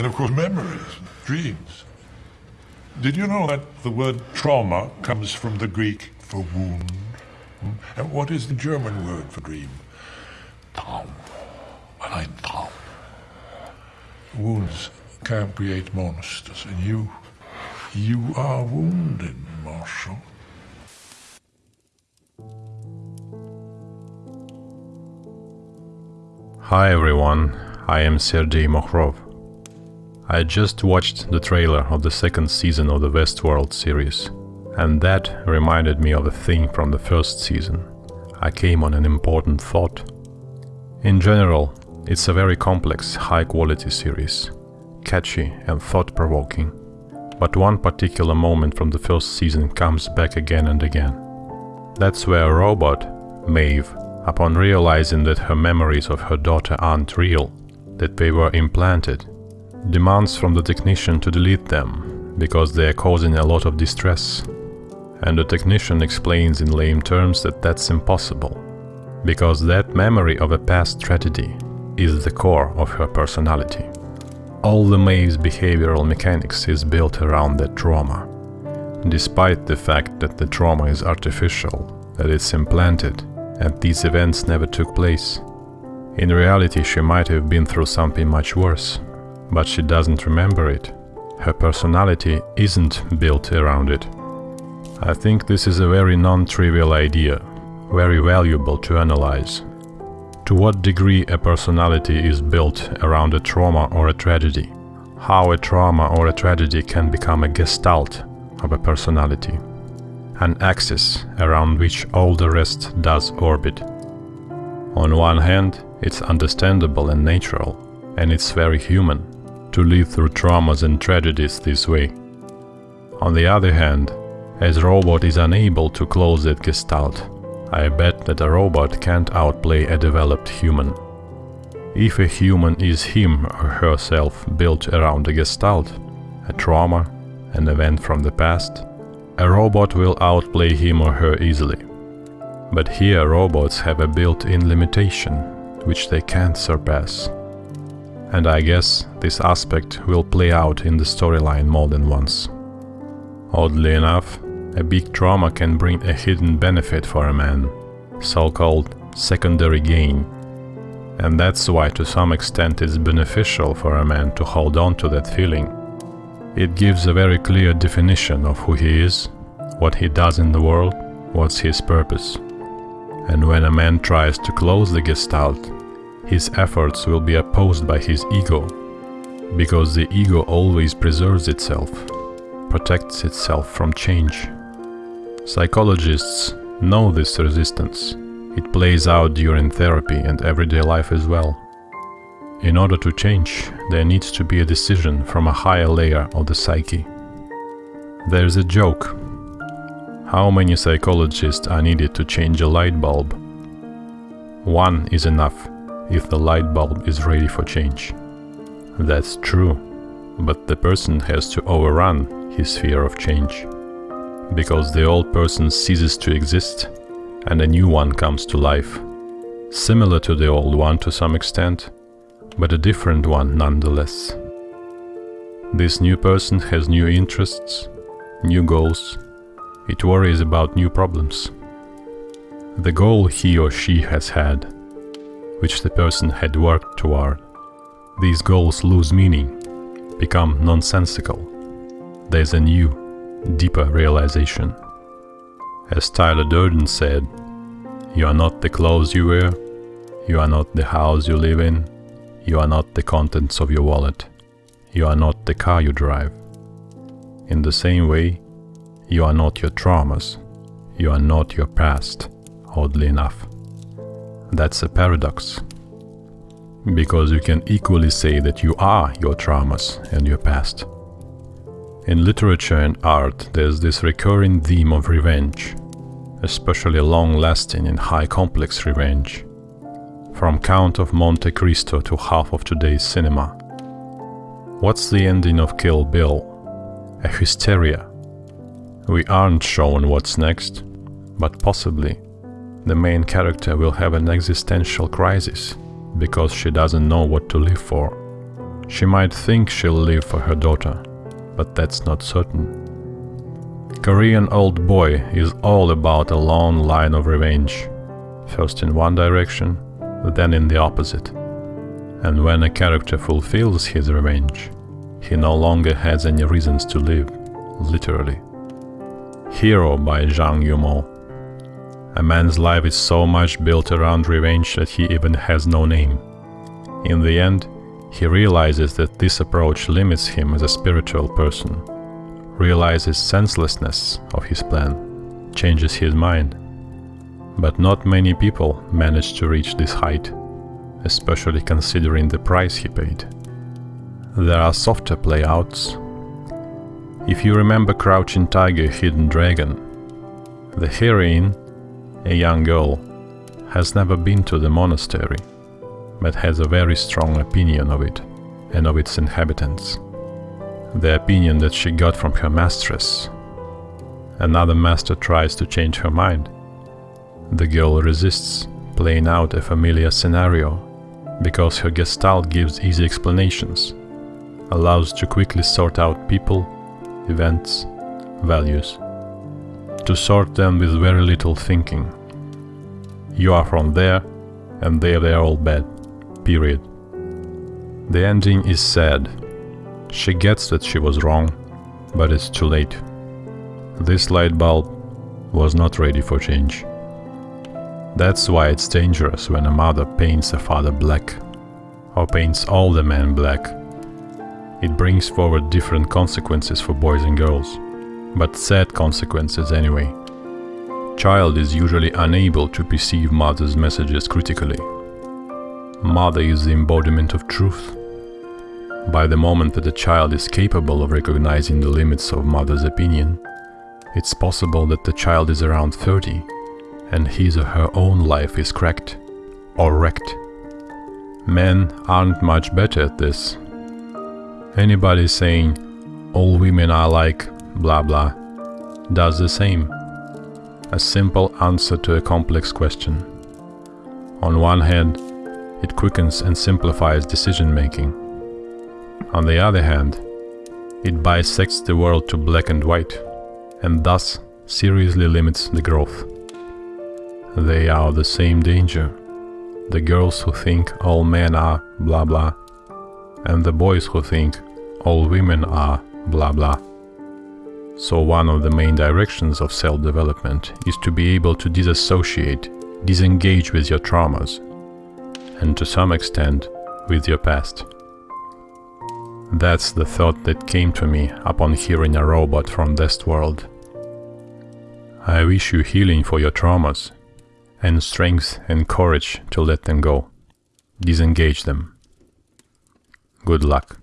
And of course, memories, dreams. Did you know that the word trauma comes from the Greek for wound? Hmm? And what is the German word for dream? Traum. Ein Traum. Wounds can create monsters, and you, you are wounded, Marshall. Hi everyone, I am Sergei Mokhrov. I just watched the trailer of the second season of the Westworld series, and that reminded me of a thing from the first season. I came on an important thought. In general, it's a very complex, high-quality series, catchy and thought-provoking. But one particular moment from the first season comes back again and again. That's where a robot, Maeve, upon realizing that her memories of her daughter aren't real, that they were implanted, demands from the technician to delete them, because they are causing a lot of distress. And the technician explains in lame terms that that's impossible, because that memory of a past tragedy is the core of her personality. All the Maeve's behavioral mechanics is built around that trauma, despite the fact that the trauma is artificial, that it's implanted, and these events never took place. In reality, she might have been through something much worse, but she doesn't remember it. Her personality isn't built around it. I think this is a very non-trivial idea, very valuable to analyze. To what degree a personality is built around a trauma or a tragedy? How a trauma or a tragedy can become a gestalt of a personality? An axis around which all the rest does orbit. On one hand, it's understandable and natural, and it's very human to live through traumas and tragedies this way. On the other hand, as robot is unable to close that gestalt, I bet that a robot can't outplay a developed human. If a human is him or herself built around a gestalt, a trauma, an event from the past, a robot will outplay him or her easily. But here robots have a built-in limitation, which they can't surpass. And I guess this aspect will play out in the storyline more than once. Oddly enough, a big trauma can bring a hidden benefit for a man, so-called secondary gain. And that's why to some extent it's beneficial for a man to hold on to that feeling. It gives a very clear definition of who he is, what he does in the world, what's his purpose. And when a man tries to close the gestalt, his efforts will be opposed by his ego, because the ego always preserves itself, protects itself from change. Psychologists know this resistance. It plays out during therapy and everyday life as well. In order to change, there needs to be a decision from a higher layer of the psyche. There's a joke. How many psychologists are needed to change a light bulb? One is enough if the light bulb is ready for change. That's true, but the person has to overrun his fear of change. Because the old person ceases to exist and a new one comes to life. Similar to the old one to some extent, but a different one nonetheless. This new person has new interests, new goals, it worries about new problems. The goal he or she has had which the person had worked toward. These goals lose meaning, become nonsensical. There's a new, deeper realization. As Tyler Durden said, you are not the clothes you wear, you are not the house you live in, you are not the contents of your wallet, you are not the car you drive. In the same way, you are not your traumas, you are not your past, oddly enough. That's a paradox. Because you can equally say that you are your traumas and your past. In literature and art, there's this recurring theme of revenge, especially long-lasting and high-complex revenge. From Count of Monte Cristo to half of today's cinema. What's the ending of Kill Bill? A hysteria. We aren't shown what's next, but possibly the main character will have an existential crisis because she doesn't know what to live for. She might think she'll live for her daughter, but that's not certain. Korean Old Boy is all about a long line of revenge, first in one direction, then in the opposite. And when a character fulfills his revenge, he no longer has any reasons to live, literally. Hero by Zhang Yimou. A man's life is so much built around revenge that he even has no name. In the end, he realizes that this approach limits him as a spiritual person, realizes senselessness of his plan, changes his mind. But not many people manage to reach this height, especially considering the price he paid. There are softer playouts. If you remember Crouching Tiger, Hidden Dragon, the heroine, a young girl, has never been to the monastery but has a very strong opinion of it and of its inhabitants. The opinion that she got from her mistress. Another master tries to change her mind. The girl resists, playing out a familiar scenario, because her gestalt gives easy explanations, allows to quickly sort out people, events, values, to sort them with very little thinking. You are from there, and there they are all bad period. The ending is sad. She gets that she was wrong, but it's too late. This light bulb was not ready for change. That's why it's dangerous when a mother paints a father black, or paints all the men black. It brings forward different consequences for boys and girls, but sad consequences anyway. Child is usually unable to perceive mother's messages critically Mother is the embodiment of truth. By the moment that a child is capable of recognizing the limits of mother's opinion, it's possible that the child is around 30 and his or her own life is cracked or wrecked. Men aren't much better at this. Anybody saying, all women are like blah blah, does the same. A simple answer to a complex question. On one hand, it quickens and simplifies decision making. On the other hand, it bisects the world to black and white, and thus seriously limits the growth. They are the same danger. The girls who think all men are blah blah, and the boys who think all women are blah blah. So one of the main directions of self-development is to be able to disassociate, disengage with your traumas, and to some extent with your past. That's the thought that came to me upon hearing a robot from this world. I wish you healing for your traumas, and strength and courage to let them go, disengage them. Good luck.